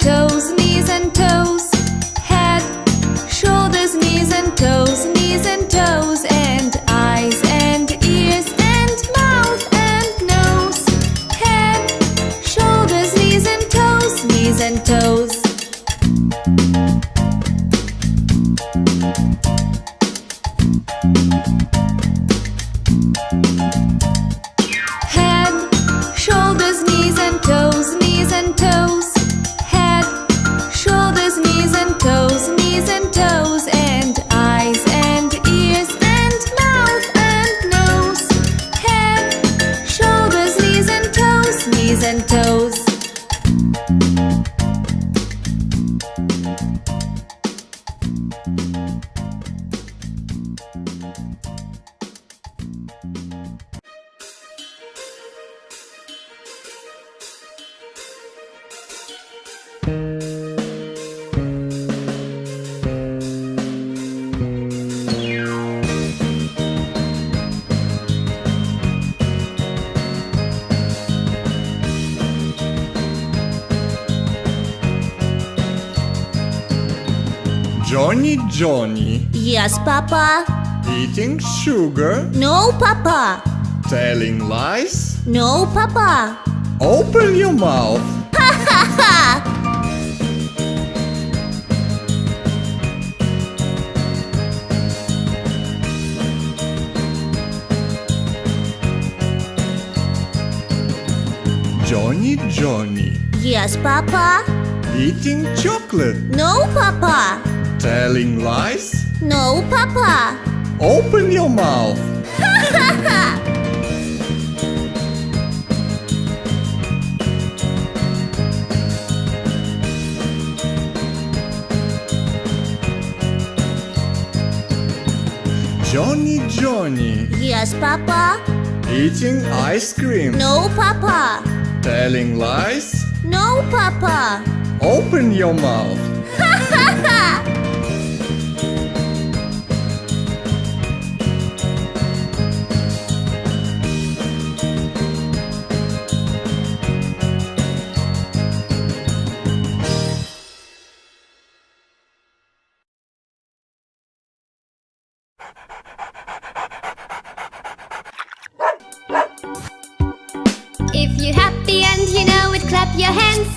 toes, knees and toes. Head, shoulders, knees and toes, knees and toes. And eyes and ears and mouth and nose. Head, shoulders, knees and toes, knees and toes. Johnny Johnny Yes, Papa. eating sugar, No, Papa. telling lies. No, Papa. Open your mouth. Johnny Johnny Yes, Papa. eating chocolate, No, Papa. Telling lies. No, Papa. Open your mouth. Johnny Johnny Yes, Papa. eating ice cream, No, Papa. telling lies. No, Papa. Open your mouth. If you're happy and you know it, clap your hands.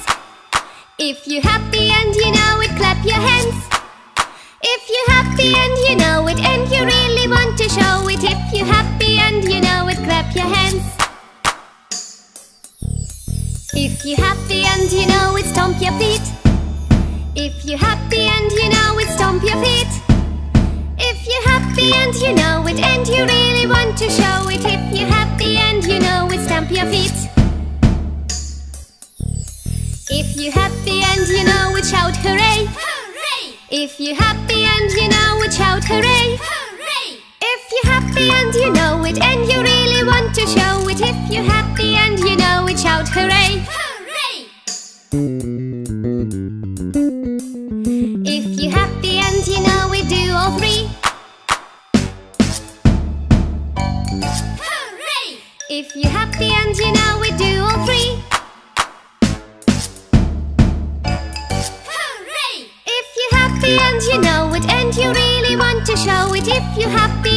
If you're happy and you know it, clap your hands. If you're happy and you know it, and you really want to show it. If you're happy and you know it, clap your hands. If you're happy and you know it, stomp your feet. If you're happy and you know it, stomp your feet. If you're happy and you know it, and you really want to show it. If you're you're happy and you know it, shout hooray! Hooray! If you're happy and you know it, shout hooray! Hooray! If you're happy and you know it, and you really want to show it. If you're happy and you know it, shout hooray! Hooray! If you're happy and you know it, do all three. Hooray! If you're happy and you know it, do all three. If you're happy